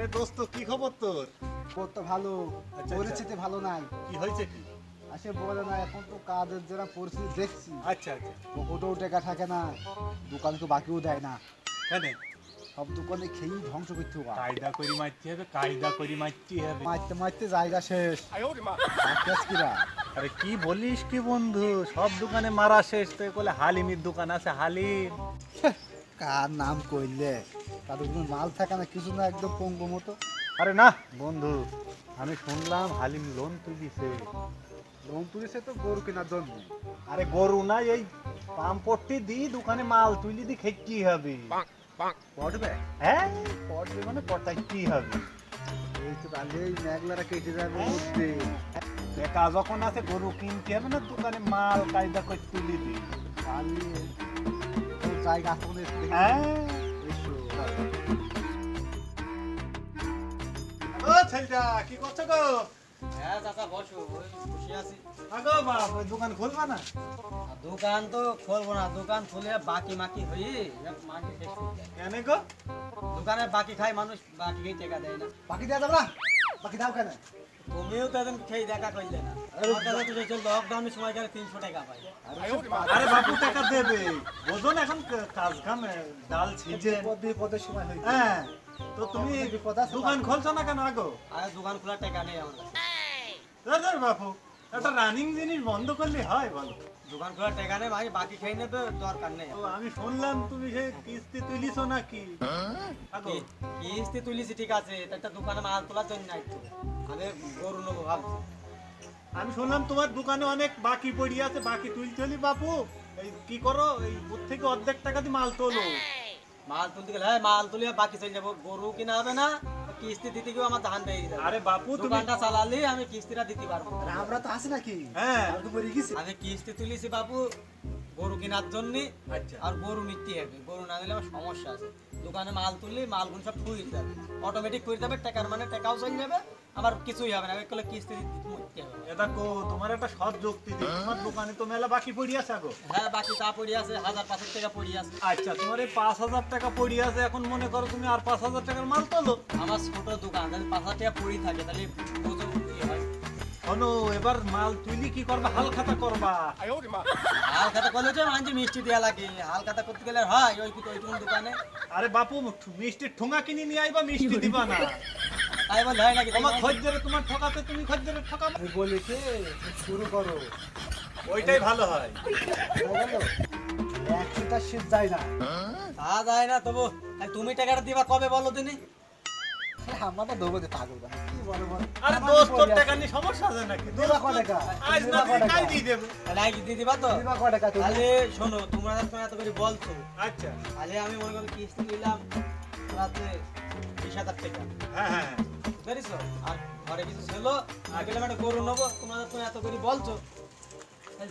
আরে দোস্ত কি খবর তোর? করতে ভালো আচ্ছা। পরিস্থিতি ভালো নাই। কি হয়েছে কি? আসে বলে না এখন তো কাজের যারা পরিস্থিতি দেখছি আচ্ছা আচ্ছা। পকেটেও টাকা থাকে না দোকান তো বাকিও দেয় না। কেন? সব দোকানে খেয়েই ধ্বংস করতে হবে। কায়দা করি মারতে হবে কায়দা করি মারতে হবে। মারতে মারতে জায়গা শেষ। কিরা? আরে কি বলিস কি বন্ধু? সব দোকানে মারা শেষ তো বলে হালিমির দোকান আছে হালিম। কার নাম কইলে? তাদের কোনো মাল থাকে না কিছু না একদম পঙ্গু মতো। আরে না। বন্ধু আমি শুনলাম হালিম লোন তুলিছে। লোন তুলেছে তো গরু কেনার জন্য। আরে গরু না এই পাম্পটি দি দোকানে মাল তুলি দি খেতে হবে। পড়বে হ্যাঁ পড়বে মানে পড়তাই কি হবে। এই তো তাহলে এই মেঘলারা কেটে যাবে বুঝতে দেখা যখন আছে গরু কিনতে হবে না দোকানে মাল কায়দা করে তুলি দি। জায়গা আছে হ্যাঁ। ও ছেলেটা কি করছ গো? হ্যাঁ চাচা বসো বসে আছি। আগো বাপ ওই দোকান খুলবা না? দোকান তো খুলবো না দোকান খুলে বাকি মাকি হয়ে শেষ কেন গো? দোকানে বাকি খায় মানুষ বাকি টাকা দেয় না। বাকি দেওয়া যাবে না? বাকি দাও কেন? তুমিও তো একদিন খেয়ে দেখা করলে না। আমার কাছে তো সেই লকডাউনের সময় গেলে তিনশো টাকা পাই আরে বাপু টাকা দেবে। বোঝো এখন কাজ কাম ডাল ছিঁচে বিপদ বিপদের সময় হয়েছে। হ্যাঁ তো তুমি দোকান খুলছো না কেন আগো? আরে দোকান খোলার টাকা নেই আমার কাছে। বাপু। একটা রানিং জিনিস বন্ধ করলে হয় বলো। দোকান খোলার টাকা নেই ভাই বাকি খেয়ে নেবে দরকার নেই। আমি শুনলাম তুমি সেই কিস্তি তুলিছো নাকি? কিস্তি তুলিছি ঠিক আছে একটা দোকানে মাল তোলার জন্য নাই তো আমি গরু নেব ভাবছি আমি শুনলাম তোমার দোকানে অনেক বাকি পড়ি আছে বাকি তুলতে হলি বাপু এই কি করো এই ওর থেকে অর্ধেক টাকা দিয়ে মাল তোলো। মাল তুলতে গেলে হ্যাঁ মাল তুলে বাকি চলে যাব। গরু কিনা হবে না কিস্তি দিতে গিয়ে আমার ধান পেয়ে যাবে আরে বাপু তুমি দোকানটা চালালে আমি কিস্তিটা দিতে পারব। আমরা তো আছি নাকি? হ্যাঁ। আমরা তো মরে গেছি। আমি কিস্তি তুলিছি বাপু গরু কেনার জন্য আচ্ছা। আর গরু নিতে হবে। গরু না দিলে আমার সমস্যা আছে। দোকানে মাল তুললে মালগুলো সব ফুয়ে যাবে অটোমেটিক ফুয়ে যাবে টাকার মানে টাকাও চলে যাবে আবার কিছুই হবে না। একলে কিস্তি দিতে হবে। এটা কো তোমার একটা সৎ যুক্তি দিই। তোমার দোকানে তো মেলা বাকি পড়ি আছে আগো হ্যাঁ বাকি তা পড়ে আছে হাজার পাঁচের টাকা পড়ে আছে। আচ্ছা তোমার এই পাঁচ হাজার টাকা পড়ি আছে এখন মনে করো তুমি আর পাঁচ হাজার টাকার মাল তোলো আমার ছোট দোকান তাহলে পাঁচ হাজার টাকা পড়ে থাকে তাহলে শোনো এবার মাল তুলি কি করবা? হাল খাতা করবা। হাল খাতা করলে তো মানছি মিষ্টি দেওয়া লাগে। হাল খাতা করতে গেলে হয় ওই কি ওইটুকুন দোকানে। আরে বাপু মিষ্টির ঠোঙা কিনে নিয়ে আইবা মিষ্টি দিবা না। তাই বলে হয় নাকি? তোমার খদ্দের তোমার ঠকাতে তুমি খদ্দের ঠকাবে আমি বলি শুরু করো। ওইটাই ভালো হয়। একশোটা শীত যায় না। তা যায় না তবু তুমি টাকাটা দিবা কবে বলো দিনি? আমরা তো দেবো পাগল কি বলো? আরে দোস্ত তোর টাকা নিয়ে সমস্যা আছে নাকি? দিবা কয় টাকা? আজ না দিলে কাল দিয়ে দেবে। তাহলে আগে দিয়ে দিবা তো? দিবা কয় টাকা তুমি? তাহলে শোনো তোমরা তো এত করে বলছো আচ্ছা। তাহলে আমি মনে করি কিস্তি নিলাম রাতে বিশ হাজার টাকা। হ্যাঁ হ্যাঁ হ্যাঁ। বুঝেছ? আর ঘরে কিছু ছিল আর গেলাম একটা গরু নেব তোমরা তো এত করে বলছো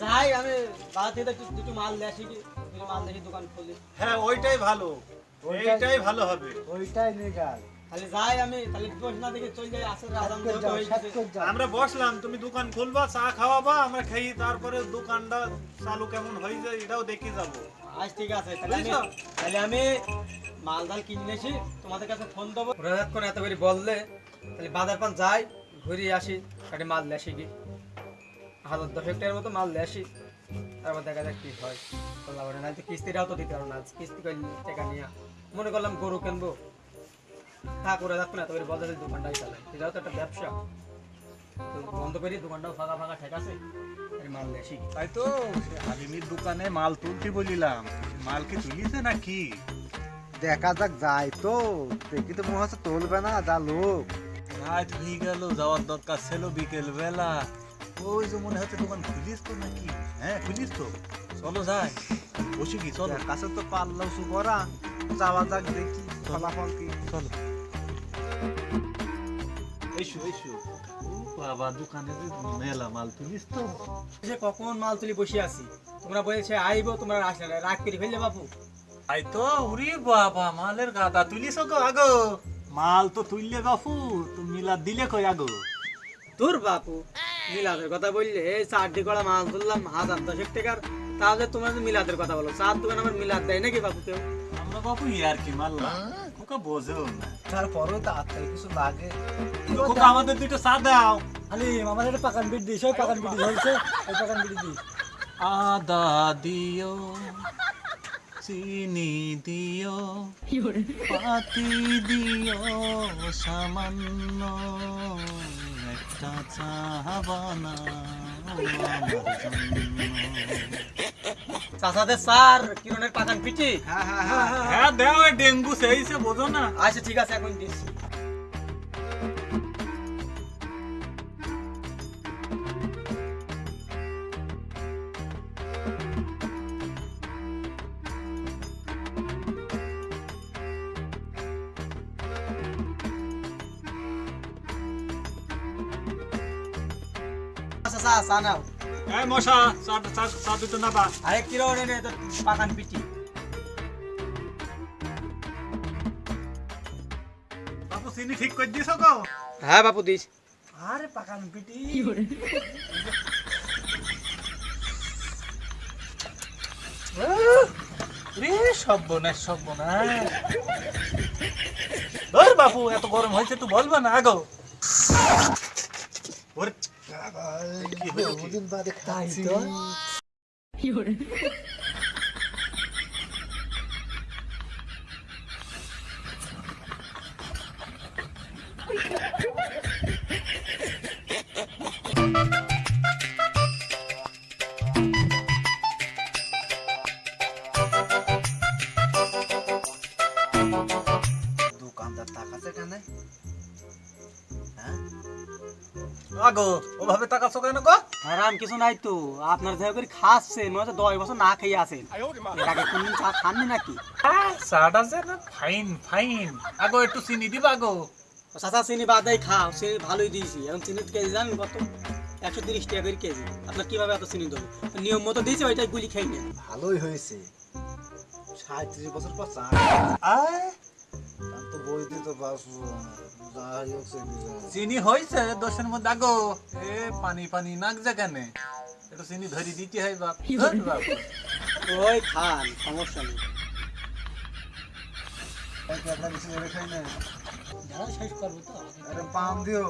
যাই আমি বাড়া থেকে একটু দুটো মাল দিয়ে আসি কি দুটো মাল দেখি দোকান খুলি। হ্যাঁ ওইটাই ভালো। ওইটাই- ভালো হবে। ওইটাই নেগাল তাহলে যাই আমি তাহলে বস না দেখে চলে যাই আসলে আজান সাত করে যাও, সাত গেছে। করে যাও। আমরা বসলাম তুমি দোকান খুলবা চা খাওয়াবা আমরা খেয়ে তারপরে দোকানটা চালু কেমন হয়ে যায় এটাও দেখে যাব। আজ ঠিক আছে তাহলে আমি মাল ডাল কিনে এসি তোমাদের কাছে ফোন দেবো। করে এত করে বললে তাহলে বাজার পান যাই ঘুরে আসি কাটে মাল আসি কি? হাজার দশেক টাকার মতো মাল আসি তারপর দেখা যাক কি হয়। বললাম নাহলে কিস্তিটাও তো দিতে পারো না কিস্তি টাকা নিয়ে। মনে করলাম গরু কিনবো। তা করে রাখব না বলতে দোকানটাই চালাই। এটাও তো একটা ব্যবসা। তো বন্ধ করি দোকানটাও ফাঁকা ফাঁকা ঠিক আছে? মাল তাই তো হালিমির দোকানে মাল তুলতে বলিলাম। মাল কি তুলিছে নাকি দেখা যাক যায় তো। দেখি তো মনে হচ্ছে তুলবে না যা লোক। রাত হয়ে গেল যাওয়ার দরকার ছিল বিকেল বেলা ওই যে মনে হচ্ছে দোকান খুলিস তো নাকি? হ্যাঁ খুলিস তো। চলো যাই। বসি কি? চলো। কাছে তো পারলাম শু করা। যাওয়া যাক দেখি ফলাফল কি। চলো। এসো এসো। বাবা দোকানে যে মেলা মাল তুলিস তো। যে কখন মাল তুলি বসে আছি? তোমরা বলছে আইবো তোমরা আসলে না। রাগ করে ফেললে বাবু আই তো উরি বাবা মালের গাদা তুলিস গো আগো। মাল তো তুললে বাপু তো মিলা দিলে কই আগো? তোর বাপু মিলাদের কথা বললে এই চারটি কড়া মাল তুললাম হাজার দশেক টাকার। তাহলে তোমরা মিলাদের কথা বলো চার দোকান আমার মিলাদ দেয় নাকি বাপু কেউ? আমরা বাপু ইয়ার কি মারলাম খোকা বোঝেও না। তারপরেও তো আত্মায় কিছু লাগে। খোকা আমাদের দুটো চা দাও। আলি আমার একটা পাকান বিট দিস ওই পাকান বিট হয়েছে ওই পাকান বিট দিস। আদা দিও চিনি দিও পাতি দিও সামান্য একটা চা বানাও আমার জন্য। চাচাদের স্যার কিরণের পাকান পিটি হ্যাঁ হ্যাঁ হ্যাঁ। হ্যাঁ দেও এ ডেঙ্গু সেইছে বোঝো না। আচ্ছা ঠিক আছে এখন দিচ্ছি। আচ্ছা চা চা নাও। এই মশা চা চা চা দুটো না বা আরেক কিরণ তো পাকান পিটি। বাপু চিনি ঠিক করে দিছ গো হ্যাঁ বাপু দিস। আরে পাকান পিটি। রে সর্বনাশ সর্বনাশ। ধর বাপু এত গরম হয়েছে তুই বলবা না আগো। ওর কি হলো আগো ওভাবে তাকাছো কেন গো আরাম কিছু নাই তো। আপনার দেখা করে খাচ্ছেন মনে দশ বছর না খেয়ে আছেন। এর আগে কোনদিন চা খাননি নাকি? চাটা যে ফাইন ফাইন। আগো একটু চিনি দিবা আগো। চাচা চিনি বাদাই খাও চিনি ভালোই দিয়েছি। এখন চিনি কেজি জানেন কত? একশো তিরিশ টাকা করে কেজি। আপনার কীভাবে এত চিনি দেবো নিয়ম মতো দিয়েছি ওইটাই গুলি খেয়ে নেন ভালোই হয়েছে। সাঁত্রিশ বছর পর চা। আয় চিনি হয়েছে দশের মধ্যে আগো। এ পানি পানি নাক যা কেন একটু চিনি ধরি দিতে হয় বাপ। বাপ। ওই খান সমস্যা নেই। শেষ করব তো। আরে পাম দিও।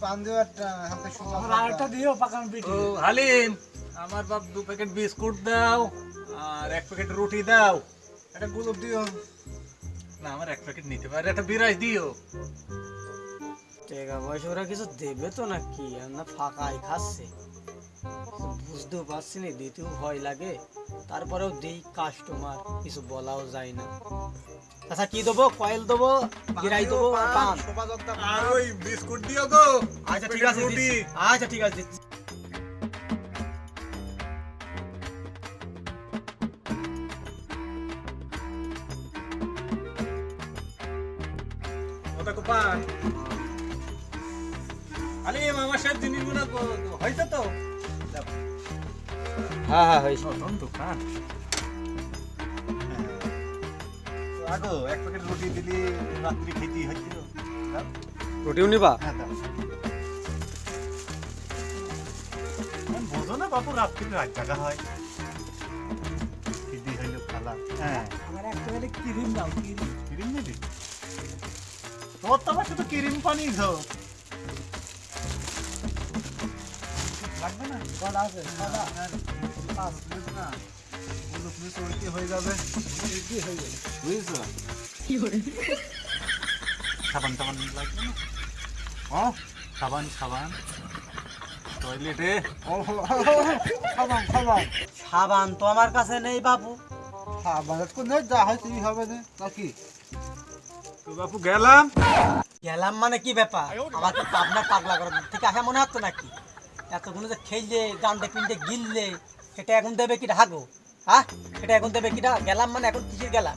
পান দিও একটা হাতে হালিম। আমার বাপ দু প্যাকেট বিস্কুট দাও আর এক প্যাকেট রুটি দাও। একটা গুলো দিও। না আমার এক প্যাকেট নিতে পারে একটা বিরাজ দিও। টাকা পয়সা ওরা কিছু দেবে তো নাকি? আর না ফাঁকাই খাচ্ছে। বুঝতেও পারছি না দিতেও ভয় লাগে। তারপরেও দিই কাস্টমার কিছু বলাও যায় না। আচ্ছা কি দেবো? কয়েল দেবো গিরাই দেবো আর ওই বিস্কুট দিও গো আচ্ছা ঠিক আছে রুটি। আচ্ছা ঠিক আছে দিচ্ছি। ওটা কো পান হালিম আমার সাথে জিনিসগুলো হয়েছে তো। হ্যাঁ হ্যাঁ হয়েছে নতুন দোকান আগো এক প্যাকেট রুটি দিলি রাত্রি খেতে হচ্ছিল দাও। রুটিও নিবা? হ্যাঁ বোঝো না বাপু রাত্রি রাত জাগা হয়। খিদি হইল খালা হ্যাঁ। আমার একটা গেলে ক্রিম দাও ক্রিম। কিরিম নিবি? তোর তো আবার শুধু কিরিম পানি ধো লাগবে না? কটা আছে কটা পাঁচ মিনিট না মিনিট উল্টি হয়ে যাবে কি হয়ে গেল বুঝছ? সাবান টাবান লাগবে না? ও সাবান সাবান। টয়লেটে। ও খাবাম খাবাম সাবান তো আমার কাছে নেই বাবু। সাবান তো নেই যা হয় সেই হবে না। নাকি? তো বাপু গেলাম। গেলাম মানে কি ব্যাপার? আমার কি পাবনা পাগলা করার থেকে আসা মনে হচ্ছে নাকি? এতগুলো যে খেললে গান্ডে পিন্ডে গিললে সেটা এখন দেবে কি হাগো হ্যাঁ? সেটা এখন দেবে কিটা গেলাম মানে এখন কিসের গেলাম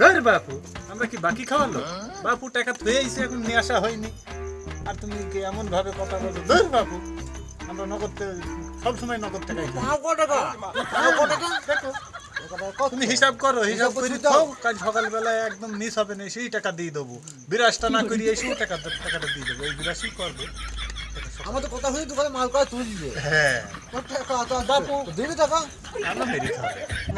ধর বাপু আমরা কি বাকি খাওয়ালো বাপু টাকা এসে এখন নিয়ে আসা হয়নি। আর তুমি কি এমন ভাবে কথা বলো ধর বাপু আমরা নগদ সবসময় নগদ খাই। দেখো। তুমি হিসাব করো হিসাব করে দাও কাল সকালবেলায় একদম মিস হবে না সেই টাকা দিয়ে দেবো। বিরাশটা না করি এসেও টাকা টাকাটা দিয়ে দেবো। এই বিরাশই করব। আমাদের কথা হয়ে দোকানে মাল করা হ্যাঁ। দিবি টাকা?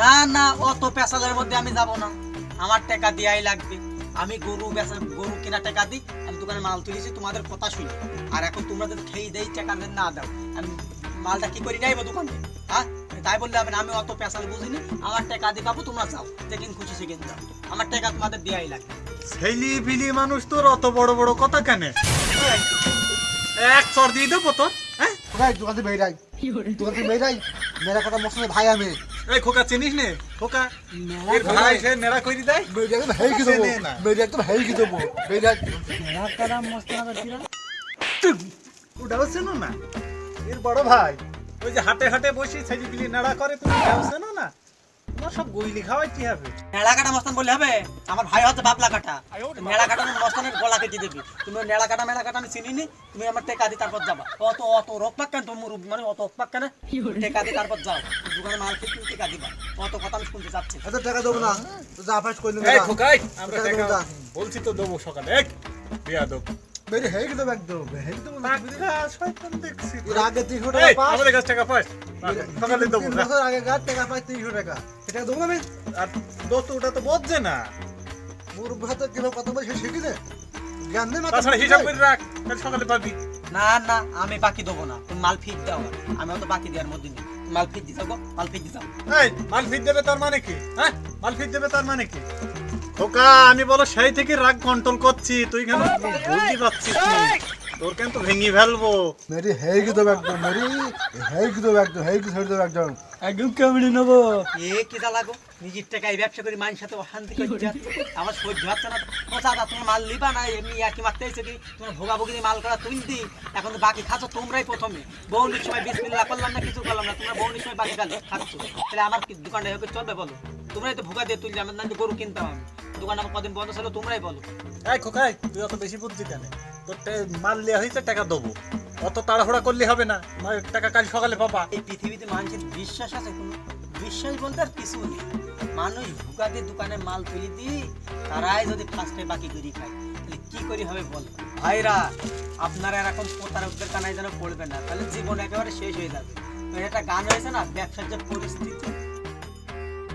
না না অত মধ্যে আমি যাব না। আমার টাকা দেওয়াই লাগবে। আমি গরু বেচা গরু কেনা টাকা দিই আমি দোকানে মাল তুলেছি তোমাদের কথা শুনি। আর এখন তোমরা যদি খেয়ে দেই টাকা না দাও আমি মালটা কি করি? নাইবো দোকানে। হ্যাঁ? তাই বললে হবে না আমি অত পেশাল বুঝিনি। আমার টাকা দিয়ে পাবো তোমরা যাও যেদিন খুশি সেদিন যাও আমার টাকা তোমাদের দেওয়াই লাগবে। ছেলি বিলি মানুষ তোর অত বড় বড় কথা কেন? এক চর দিয়ে দেবো তোর হ্যাঁ? ভাই দোকান থেকে বেরাই দোকান বেরাই মেরা কথা মশলা ভাই আমি। এই খোকা চিনিস নে? খোকা এর ভাই সে নেড়া করি দেয়? বেরিয়ে একদম হেই কি দেবো। বেরিয়ে একদম হেই কি দেবো? বেরিয়ে কারা? মস্ত না না? এর বড় ভাই। ওই যে হাটে হাটে বসে ছেলি বিলি নেড়া করে তুমি চেনো না। তোমার সব গইলি খাওয়াই কি হবে? নেড়া কাটা মস্তান বললে হবে? আমার ভাই হচ্ছে বাবলা কাটা। নেড়া কাটা মস্তানের গলা কেটে দেবে। তুমি নেড়া কাটা মেড়া কাটা আমি চিনি নি তুমি আমার টেকা দি তারপর যাবা। অত অত রোগ পাক কেন? তোমার মানে অত রোগ পাক কেন? টেকা দি তারপর যাও। দোকানে মাল খেয়ে তুমি টেকা দিবা। অত কথা আমি শুনতে চাচ্ছি এত টাকা দেবো না। তো যা ফাঁস করলি এই খোকাই আমরা টাকা। বলছি তো দেবো সকালে। এক বিয়া দেবো হেই কি দেবো একদম কি দেবো না টাকা শয়তান দেখছি। এর আগে তিনশো টাকা পাস। আমাদের কাছে টাকা পাস। সকালে দেবো না। বছর আগে গাছ টাকা পাই তিনশো টাকা এটা দেবো না আমি আর দোস্ত ওটা তো বোঝে না। মোর ভাতে বলছে শিখি দে জ্ঞান নেই মাথা হিসাব করে রাখ কাল সকালে পাবি। না না আমি বাকি দেবো না। তুমি মাল ফিট দাও আমি অত বাকি দেওয়ার মধ্যে নেই। মাল ফিট দিতে মাল ফিট দিতে এই মাল ফিট দেবে তার মানে কি? হ্যাঁ? মাল ফিট দেবে তার মানে কি? খোকা আমি বলো সেই থেকে রাগ কন্ট্রোল করছি তুই কেন বুঝতে পারছিস তোর কেন তো ভেঙে ফেলব? মেরি হেই কি দেবো একদম মেরি? হেই কি দেবো একদম হেই কি ছেড়ে দেবো একদম একদম কেমনি নেব? এ কি নিজের টাকায় ব্যবসা করি সাথে অশান্তি করছে আমার সহ্য হচ্ছে না। তোমার মাল লিবা না এমনি আর কি মারতে এসে কি তোমার ভোগাভুগি মাল করা তুলতি এখন তো বাকি খাচ্ছ তোমরাই প্রথমে। বৌনির সময় বিশ মিল্লা করলাম না কিছু করলাম না। তোমরা বৌনির সময় বাকি খাচ্ছ। খাচ্ছ তাহলে আমার কি দোকানটা চলবে বলো? তোমরাই তো ভোগা দিয়ে তুললে আমার না গরু কিনতাম আমি। দোকান আমার কদিন বন্ধ ছিল তোমরাই বলো। এই খোকাই তুই অত বেশি বুদ্ধি কেন? তোর মাল লিয়া হয়েছে টাকা দেবো। অত তাড়াহুড়া করলে হবে না টাকা কাল সকালে পাবা। এই পৃথিবীতে মানুষের বিশ্বাস আছে কোনো? বিশ্বাস বলতে আর কিছু নেই। মানুষ ভুকা দিয়ে দোকানে মাল তুলি দি তারাই যদি ফার্স্টে বাকি করি খায়। তাহলে কি করি হবে বল? ভাইরা আপনারা এরকম প্রতারকদের কানায় যেন পড়বে না। তাহলে জীবন একেবারে শেষ হয়ে যাবে। একটা গান হয়েছে না? ব্যবসার যে পরিস্থিতি।